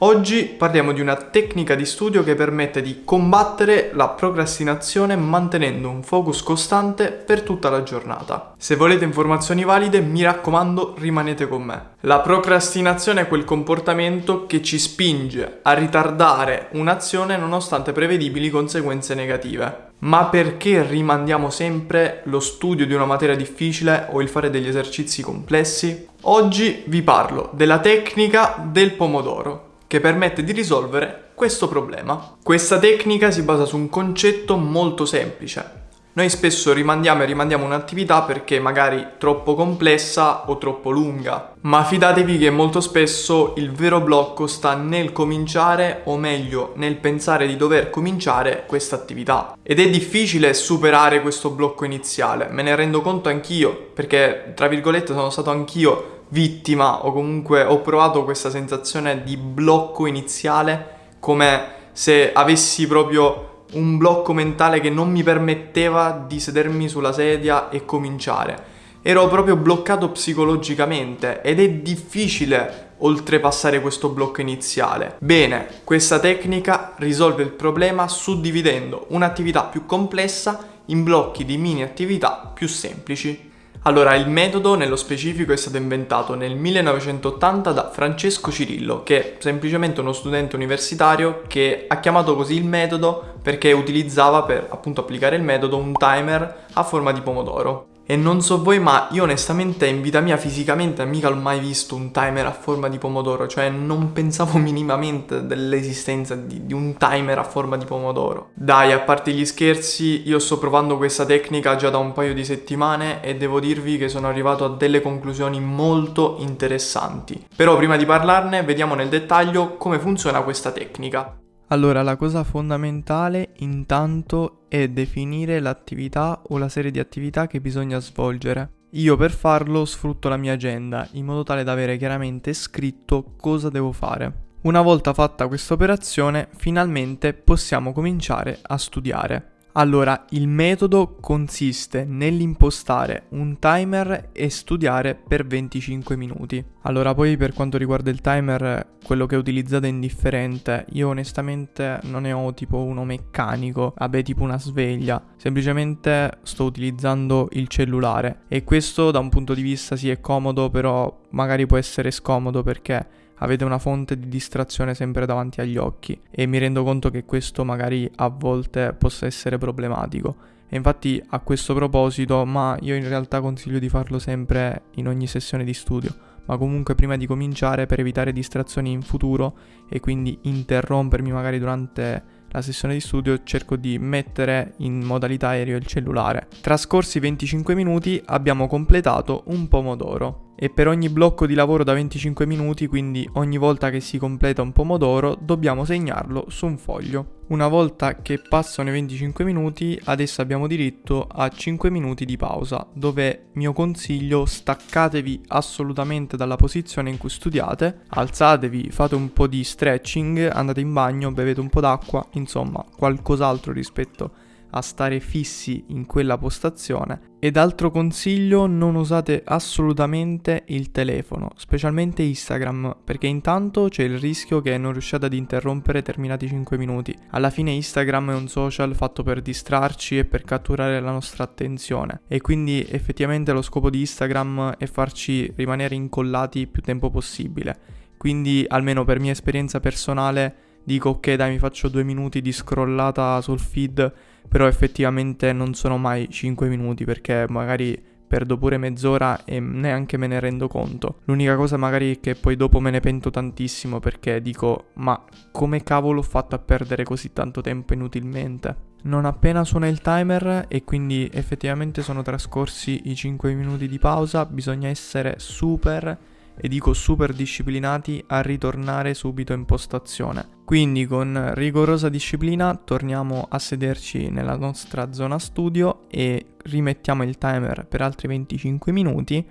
Oggi parliamo di una tecnica di studio che permette di combattere la procrastinazione mantenendo un focus costante per tutta la giornata. Se volete informazioni valide, mi raccomando, rimanete con me. La procrastinazione è quel comportamento che ci spinge a ritardare un'azione nonostante prevedibili conseguenze negative. Ma perché rimandiamo sempre lo studio di una materia difficile o il fare degli esercizi complessi? Oggi vi parlo della tecnica del pomodoro che permette di risolvere questo problema. Questa tecnica si basa su un concetto molto semplice. Noi spesso rimandiamo e rimandiamo un'attività perché magari troppo complessa o troppo lunga, ma fidatevi che molto spesso il vero blocco sta nel cominciare o meglio nel pensare di dover cominciare questa attività. Ed è difficile superare questo blocco iniziale, me ne rendo conto anch'io perché tra virgolette sono stato anch'io vittima o comunque ho provato questa sensazione di blocco iniziale come se avessi proprio un blocco mentale che non mi permetteva di sedermi sulla sedia e cominciare. Ero proprio bloccato psicologicamente ed è difficile oltrepassare questo blocco iniziale. Bene, questa tecnica risolve il problema suddividendo un'attività più complessa in blocchi di mini attività più semplici. Allora, il metodo nello specifico è stato inventato nel 1980 da Francesco Cirillo, che è semplicemente uno studente universitario che ha chiamato così il metodo perché utilizzava per appunto applicare il metodo un timer a forma di pomodoro. E non so voi, ma io onestamente in vita mia fisicamente mica l'ho mai visto un timer a forma di pomodoro, cioè non pensavo minimamente dell'esistenza di, di, un timer a forma di pomodoro. Dai, a parte gli scherzi, io sto provando questa tecnica già da un paio di settimane e devo dirvi che sono arrivato a delle conclusioni molto interessanti. Però prima di parlarne, vediamo nel dettaglio come funziona questa tecnica. Allora, la cosa fondamentale intanto è definire l'attività o la serie di attività che bisogna svolgere. Io per farlo sfrutto la mia agenda in modo tale da avere chiaramente scritto cosa devo fare. Una volta fatta questa operazione, finalmente possiamo cominciare a studiare. Allora, il metodo consiste nell'impostare un timer e studiare per 25 minuti. Allora, poi per quanto riguarda il timer, quello che utilizzate è indifferente. Io onestamente non ne ho tipo uno meccanico, vabbè tipo una sveglia. Semplicemente sto utilizzando il cellulare e questo da un punto di vista sì è comodo, però magari può essere scomodo perché avete una fonte di distrazione sempre davanti agli occhi e mi rendo conto che questo magari a volte possa essere problematico. E infatti a questo proposito, ma io in realtà consiglio di farlo sempre in ogni sessione di studio, ma comunque prima di cominciare per evitare distrazioni in futuro e quindi interrompermi magari durante la sessione di studio cerco di mettere in modalità aereo il cellulare. Trascorsi 25 minuti abbiamo completato un pomodoro e per ogni blocco di lavoro da 25 minuti, quindi ogni volta che si completa un pomodoro, dobbiamo segnarlo su un foglio. Una volta che passano i 25 minuti, adesso abbiamo diritto a 5 minuti di pausa, dove mio consiglio staccatevi assolutamente dalla posizione in cui studiate, alzatevi, fate un po' di stretching, andate in bagno, bevete un po' d'acqua, insomma, qualcos'altro rispetto a stare fissi in quella postazione. Ed altro consiglio, non usate assolutamente il telefono, specialmente Instagram, perché intanto c'è il rischio che non riusciate ad interrompere terminati 5 minuti. Alla fine Instagram è un social fatto per distrarci e per catturare la nostra attenzione e quindi effettivamente lo scopo di Instagram è farci rimanere incollati più tempo possibile. Quindi almeno per mia esperienza personale dico ok dai mi faccio due minuti di scrollata sul feed però effettivamente non sono mai 5 minuti perché magari perdo pure mezz'ora e neanche me ne rendo conto. L'unica cosa magari è che poi dopo me ne pento tantissimo perché dico ma come cavolo ho fatto a perdere così tanto tempo inutilmente? Non appena suona il timer e quindi effettivamente sono trascorsi i 5 minuti di pausa, bisogna essere super e dico super disciplinati a ritornare subito in postazione. Quindi con rigorosa disciplina torniamo a sederci nella nostra zona studio e rimettiamo il timer per altri 25 minuti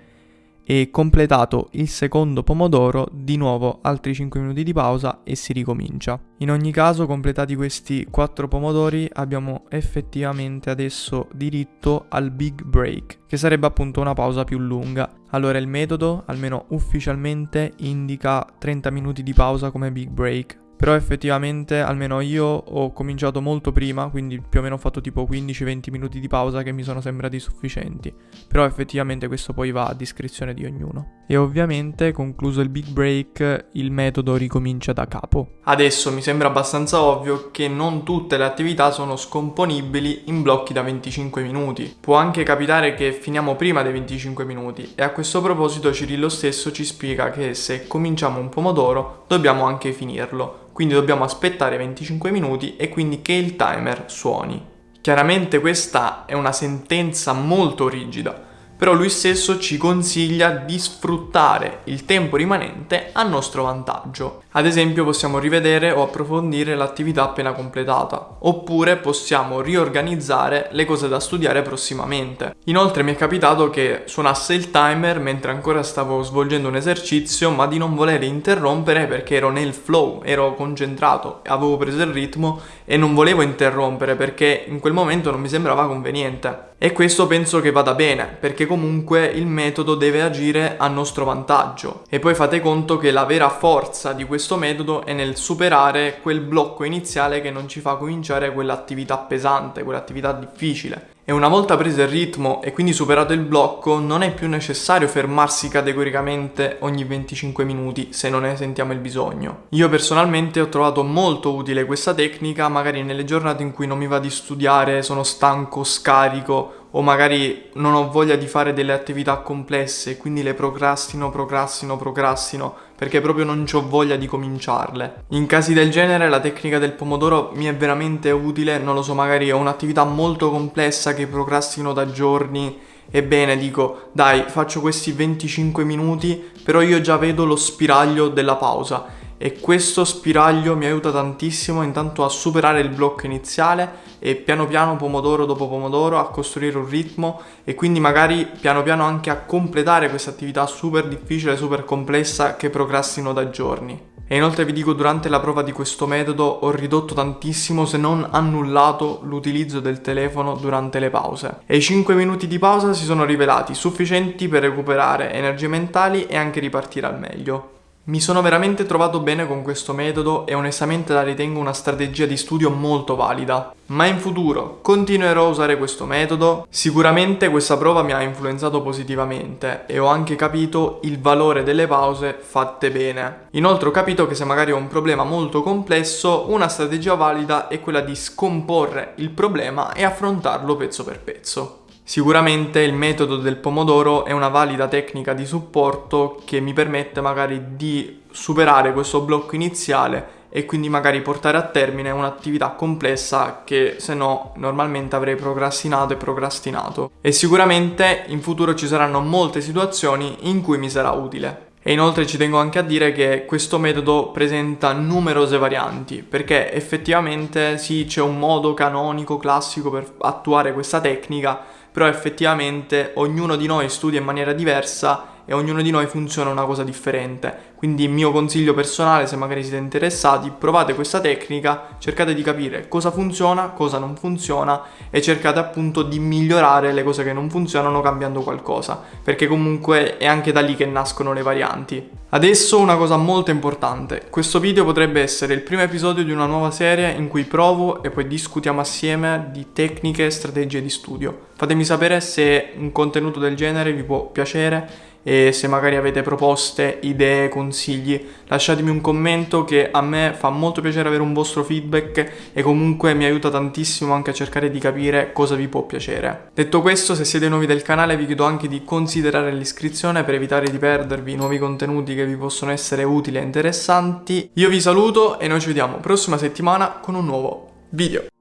e completato il secondo pomodoro, di nuovo altri 5 minuti di pausa e si ricomincia. In ogni caso, completati questi 4 pomodori, abbiamo effettivamente adesso diritto al big break, che sarebbe appunto una pausa più lunga. Allora il metodo, almeno ufficialmente, indica 30 minuti di pausa come big break, però effettivamente almeno io ho cominciato molto prima, quindi più o meno ho fatto tipo 15-20 minuti di pausa che mi sono sembrati sufficienti. Però effettivamente questo poi va a discrezione di ognuno. E ovviamente concluso il big break il metodo ricomincia da capo. Adesso mi sembra abbastanza ovvio che non tutte le attività sono scomponibili in blocchi da 25 minuti. Può anche capitare che finiamo prima dei 25 minuti e a questo proposito Cirillo stesso ci spiega che se cominciamo un pomodoro dobbiamo anche finirlo quindi dobbiamo aspettare 25 minuti e quindi che il timer suoni. Chiaramente questa è una sentenza molto rigida, però lui stesso ci consiglia di sfruttare il tempo rimanente a nostro vantaggio. Ad esempio possiamo rivedere o approfondire l'attività appena completata, oppure possiamo riorganizzare le cose da studiare prossimamente. Inoltre mi è capitato che suonasse il timer mentre ancora stavo svolgendo un esercizio, ma di non voler interrompere perché ero nel flow, ero concentrato, avevo preso il ritmo e non volevo interrompere perché in quel momento non mi sembrava conveniente. E questo penso che vada bene, perché comunque il metodo deve agire a nostro vantaggio. E poi fate conto che la vera forza di questo metodo è nel superare quel blocco iniziale che non ci fa cominciare quell'attività pesante, quell'attività difficile. E una volta preso il ritmo e quindi superato il blocco, non è più necessario fermarsi categoricamente ogni 25 minuti se non ne sentiamo il bisogno. Io personalmente ho trovato molto utile questa tecnica, magari nelle giornate in cui non mi va di studiare, sono stanco, scarico o magari non ho voglia di fare delle attività complesse, quindi le procrastino, procrastino, procrastino, perché proprio non ho voglia di cominciarle. In casi del genere la tecnica del pomodoro mi è veramente utile, non lo so, magari ho un'attività molto complessa che procrastino da giorni Ebbene, dico, dai, faccio questi 25 minuti, però io già vedo lo spiraglio della pausa e questo spiraglio mi aiuta tantissimo intanto a superare il blocco iniziale e piano piano pomodoro dopo pomodoro a costruire un ritmo e quindi magari piano piano anche a completare questa attività super difficile, super complessa che procrastino da giorni. E inoltre vi dico durante la prova di questo metodo ho ridotto tantissimo se non annullato l'utilizzo del telefono durante le pause. E i 5 minuti di pausa si sono rivelati sufficienti per recuperare energie mentali e anche ripartire al meglio. Mi sono veramente trovato bene con questo metodo e onestamente la ritengo una strategia di studio molto valida. Ma in futuro continuerò a usare questo metodo? Sicuramente questa prova mi ha influenzato positivamente e ho anche capito il valore delle pause fatte bene. Inoltre ho capito che se magari ho un problema molto complesso, una strategia valida è quella di scomporre il problema e affrontarlo pezzo per pezzo. Sicuramente il metodo del pomodoro è una valida tecnica di supporto che mi permette magari di superare questo blocco iniziale e quindi magari portare a termine un'attività complessa che se no normalmente avrei procrastinato e procrastinato. E sicuramente in futuro ci saranno molte situazioni in cui mi sarà utile. E inoltre ci tengo anche a dire che questo metodo presenta numerose varianti, perché effettivamente sì c'è un modo canonico, classico per attuare questa tecnica, però effettivamente ognuno di noi studia in maniera diversa e ognuno di noi funziona una cosa differente. Quindi il mio consiglio personale, se magari siete interessati, provate questa tecnica, cercate di capire cosa funziona, cosa non funziona e cercate appunto di migliorare le cose che non funzionano cambiando qualcosa, perché comunque è anche da lì che nascono le varianti. Adesso una cosa molto importante, questo video potrebbe essere il primo episodio di una nuova serie in cui provo e poi discutiamo assieme di tecniche e strategie di studio. Fatemi sapere se un contenuto del genere vi può piacere e se magari avete proposte, idee, consigli, lasciatemi un commento che a me fa molto piacere avere un vostro feedback e comunque mi aiuta tantissimo anche a cercare di capire cosa vi può piacere. Detto questo, se siete nuovi del canale vi chiedo anche di considerare l'iscrizione per evitare di perdervi nuovi contenuti che vi possono essere utili e interessanti. Io vi saluto e noi ci vediamo prossima settimana con un nuovo video.